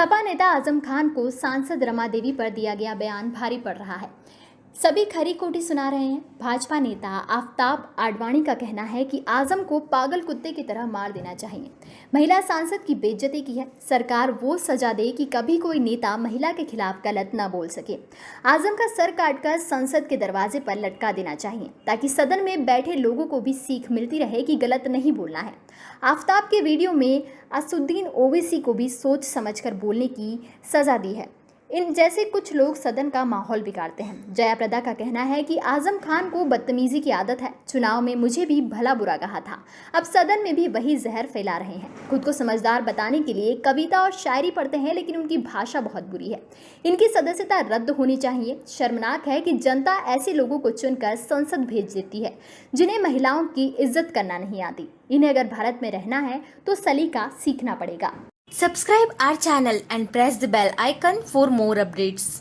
सपा नेता आज़म खान को सांसद रमा देवी पर दिया गया बयान भारी पड़ रहा है। सभी खरी कोटी सुना रहे हैं। भाजपा नेता आफ्ताब आडवाणी का कहना है कि आज़म को पागल कुत्ते की तरह मार देना चाहिए। महिला सांसद की बेज्जती की है। सरकार वो सजा दे कि कभी कोई नेता महिला के खिलाफ गलत न बोल सके। आज़म का सर काटकर संसद के दरवाजे पर लटका देना चाहिए, ताकि सदन में बैठे लोगों को भी सीख मिलती रहे कि गलत नहीं बोलना है। आफ्ताब के वीडियो में असुद्दीन ओवैसी को भी सोच समझकर बोलने की सजा दी है। इन जैसे कुछ लोग सदन का माहौल बिगाड़ते हैं। जयाप्रदा का कहना है कि आज़म खान को बदतमीजी की आदत है। चुनाव में मुझे भी भला बुरा कहा था। अब सदन में भी वही जहर फैला रहे हैं। खुद को समझदार बताने के लिए कविता और शायरी पढ़ते हैं, लेकिन उनकी भाषा बहुत बुरी है। इनकी सदस्यता रद्द होनी चाहिए। शर्मनाक है कि जनता ऐसे लोगों को चुनकर संसद भेज देती है, जिन्हें महिलाओं की इज़्ज़त करना नहीं आती। इन्हें अगर भारत में रहना है तो सलीका सीखना पड़ेगा। Subscribe our channel and press the bell icon for more updates.